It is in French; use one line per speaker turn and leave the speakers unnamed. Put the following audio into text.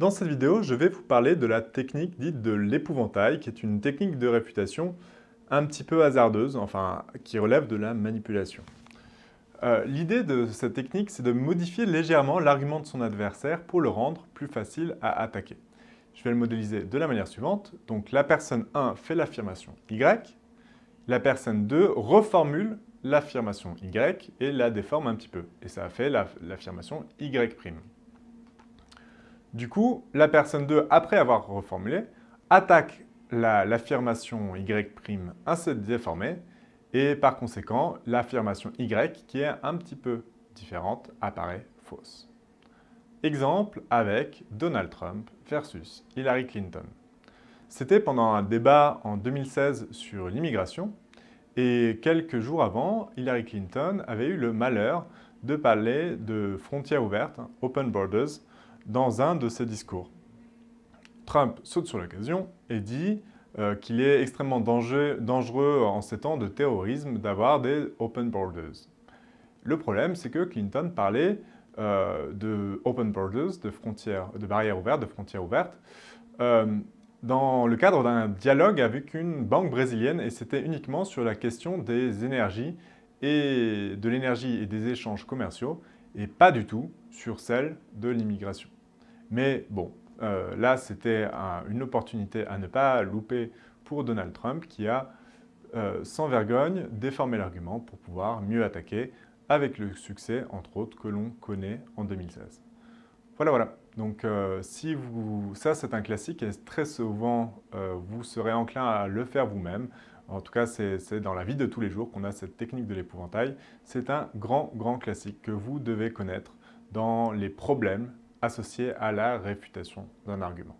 Dans cette vidéo, je vais vous parler de la technique dite de l'épouvantail, qui est une technique de réfutation un petit peu hasardeuse, enfin, qui relève de la manipulation. Euh, l'idée de cette technique, c'est de modifier légèrement l'argument de son adversaire pour le rendre plus facile à attaquer. Je vais le modéliser de la manière suivante. Donc, la personne 1 fait l'affirmation Y, la personne 2 reformule l'affirmation Y et la déforme un petit peu. Et ça fait l'affirmation Y'. Du coup, la personne 2, après avoir reformulé, attaque l'affirmation Y' ainsi déformée et par conséquent, l'affirmation Y, qui est un petit peu différente, apparaît fausse. Exemple avec Donald Trump versus Hillary Clinton. C'était pendant un débat en 2016 sur l'immigration et quelques jours avant, Hillary Clinton avait eu le malheur de parler de frontières ouvertes, hein, open borders, dans un de ses discours. Trump saute sur l'occasion et dit euh, qu'il est extrêmement dangereux en ces temps de terrorisme d'avoir des open borders. Le problème, c'est que Clinton parlait euh, de open borders, de, frontières, de barrières ouvertes, de frontières ouvertes, euh, dans le cadre d'un dialogue avec une banque brésilienne et c'était uniquement sur la question des énergies et de l'énergie et des échanges commerciaux et pas du tout sur celle de l'immigration. Mais bon, euh, là c'était une opportunité à ne pas louper pour Donald Trump qui a euh, sans vergogne déformé l'argument pour pouvoir mieux attaquer avec le succès entre autres que l'on connaît en 2016. Voilà, voilà. Donc, euh, si vous, ça, c'est un classique et très souvent, vous serez enclin à le faire vous-même. En tout cas, c'est dans la vie de tous les jours qu'on a cette technique de l'épouvantail. C'est un grand, grand classique que vous devez connaître dans les problèmes associés à la réfutation d'un argument.